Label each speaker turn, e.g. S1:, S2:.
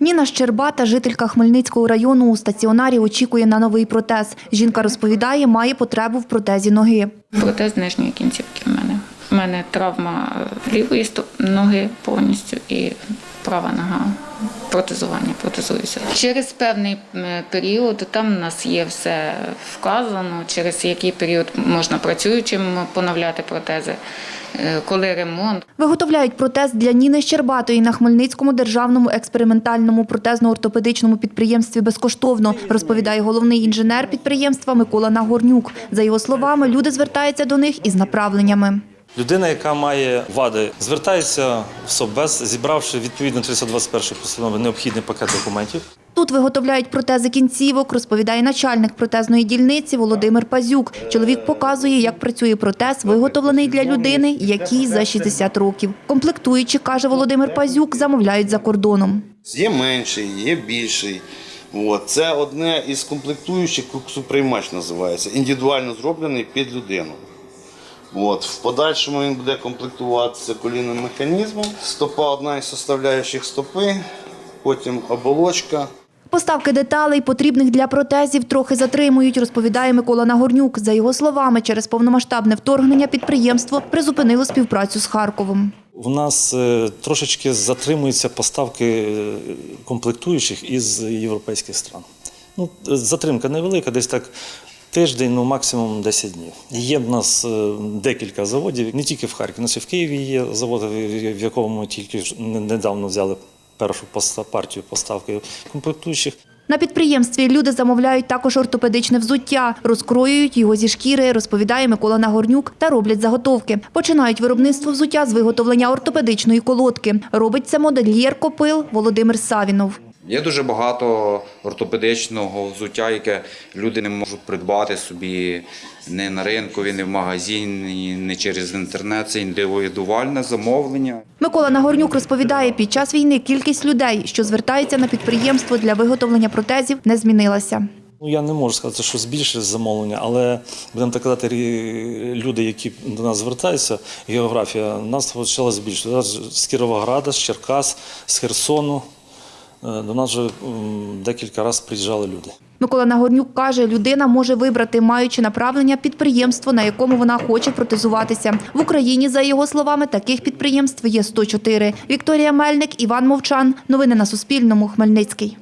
S1: Ніна Щербата, жителька Хмельницького району, у стаціонарі очікує на новий протез. Жінка розповідає, має потребу в протезі ноги.
S2: Протез нижньої кінцівки в мене. У мене травма лівої ноги повністю і права нога. Протезування, протезуюся. Через певний період там у нас є все вказано, через який період можна працюючим поновляти протези, е, коли ремонт.
S1: Виготовляють протез для Ніни Щербатої на Хмельницькому державному експериментальному протезно-ортопедичному підприємстві безкоштовно, розповідає головний інженер підприємства Микола Нагорнюк. За його словами, люди звертаються до них із направленнями.
S3: Людина, яка має вади, звертається в СОБЕЗ, зібравши відповідно 321 постанови необхідний пакет документів.
S1: Тут виготовляють протези кінцівок, розповідає начальник протезної дільниці Володимир Пазюк. Чоловік показує, як працює протез, виготовлений для людини, якій за 60 років. Комплектуючи, каже Володимир Пазюк, замовляють за кордоном.
S4: Є менший, є більший. Це одне із комплектуючих, куксоприймач називається, індивідуально зроблений під людину. От. В подальшому він буде комплектуватися колінним механізмом. Стопа одна із составляючих стопи, потім оболочка.
S1: Поставки деталей, потрібних для протезів, трохи затримують, розповідає Микола Нагорнюк. За його словами, через повномасштабне вторгнення підприємство призупинило співпрацю з Харковом.
S3: У нас е, трошечки затримуються поставки е, комплектуючих із європейських стран. Ну, е, затримка невелика, десь так тиждень, ну максимум 10 днів. Є в нас е, декілька заводів, не тільки в Харкові, нас і в Києві є завод, в- якому ми тільки недавно взяли першу партію поставки комплектуючих.
S1: На підприємстві люди замовляють також ортопедичне взуття, розкроюють його зі шкіри, розповідає Микола Нагорнюк, та роблять заготовки. Починають виробництво взуття з виготовлення ортопедичної колодки. Робить це модельєр копил Володимир Савінов.
S5: Є дуже багато ортопедичного взуття, яке люди не можуть придбати собі не на ринку, не в магазині, не через інтернет. Це індивідуальне замовлення.
S1: Микола Нагорнюк розповідає, під час війни кількість людей, що звертаються на підприємство для виготовлення протезів, не змінилася.
S3: Ну, я не можу сказати, що збільшили замовлення, але будемо так казати, люди, які до нас звертаються, географія нас почала збільшувати. З Кіровограда, з Черкас, з Херсону. Е, До нас вже декілька разів приїжджали люди.
S1: Микола Нагорнюк каже, людина може вибрати, маючи направлення, підприємство, на якому вона хоче протезуватися. В Україні, за його словами, таких підприємств є 104. Вікторія Мельник, Іван Мовчан. Новини на Суспільному. Хмельницький.